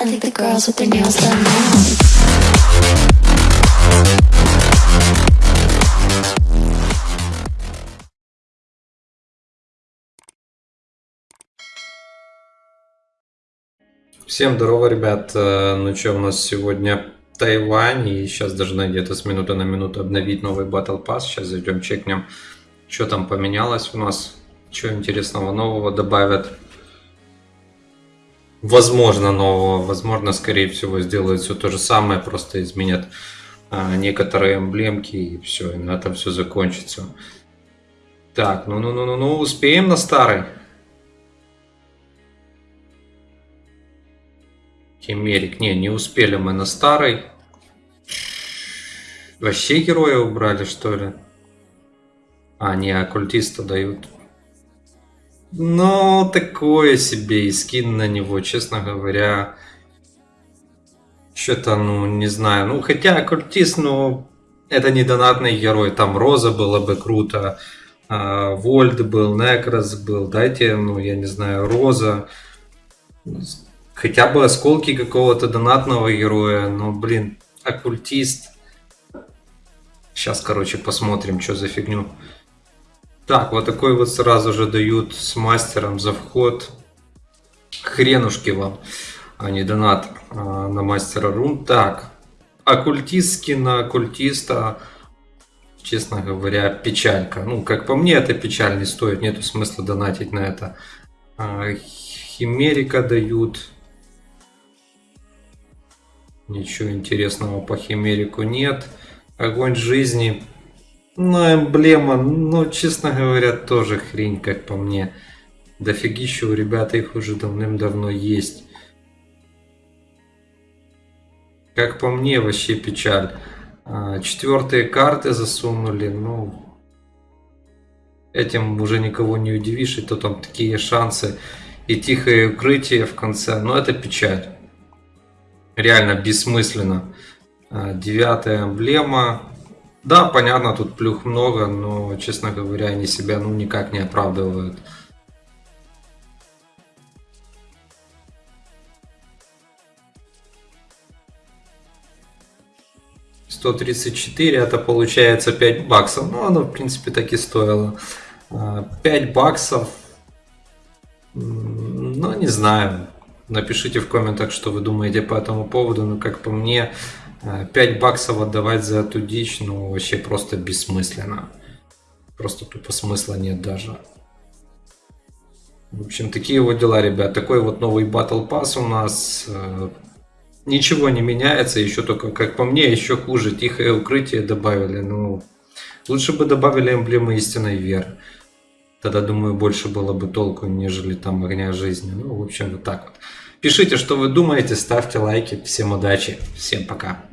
I think the girls with their nails done now. Всем здорово, ребят. Э, Ну что, у нас сегодня Тайвань, и сейчас должны где-то с минуты на минуту обновить новый Battle Pass. Сейчас зайдем, чекнем, что там поменялось у нас, что интересного нового добавят. Возможно, нового, возможно, скорее всего, сделают все то же самое, просто изменят а, некоторые эмблемки, и все, и на этом все закончится. Так, ну-ну-ну-ну-ну, успеем на старый? Химерик. Не, не успели мы на старый. Вообще героя убрали, что ли? А, не, оккультиста дают. Ну, такое себе и скин на него, честно говоря. Что-то, ну, не знаю. Ну, хотя оккультист, ну, это не донатный герой. Там Роза было бы круто. а, Вольд был, Некрос был. Дайте, ну, я не знаю, Роза. Хотя бы осколки какого-то донатного героя. Но, блин, оккультист. Сейчас, короче, посмотрим, что за фигню. Так, вот такой вот сразу же дают с мастером за вход. Хренушки вам, а не донат а, на мастера рун. Так, оккультистский на оккультиста, честно говоря, печалька. Ну, как по мне, это печаль не стоит, нету смысла донатить на это. А, Химерика дают. Ничего интересного по Химерику нет. Огонь жизни. Ну, эмблема, ну, честно говоря, тоже хрень, как по мне. Дофигища у ребят их уже давным-давно есть. Как по мне, вообще печаль. А, Четвертые карты засунули, ну... Этим уже никого не удивишь, и то там такие шансы. И тихое укрытие в конце, но это печаль. Реально бессмысленно. А, Девятая эмблема. Да, понятно, тут плюх много, но, честно говоря, они себя ну никак не оправдывают. Сто тридцать четыре, это получается 5 баксов. Ну, оно, в принципе, так и стоило. А, 5 баксов. М, Ну, не знаю. Напишите в комментах, что вы думаете по этому поводу. Но, как по мне, а, 5 баксов отдавать за эту дичь, ну, вообще просто бессмысленно. Просто тупо смысла нет даже. В общем, такие вот дела, ребят. Такой вот новый Battle Pass у нас. Э, Ничего не меняется, еще только, как по мне, еще хуже. Тихое укрытие добавили. Ну, лучше бы добавили эмблемы истинной веры. Тогда, думаю, больше было бы толку, нежели там огня жизни. Ну, в общем, вот так вот. Пишите, что вы думаете, ставьте лайки. Всем удачи, всем пока.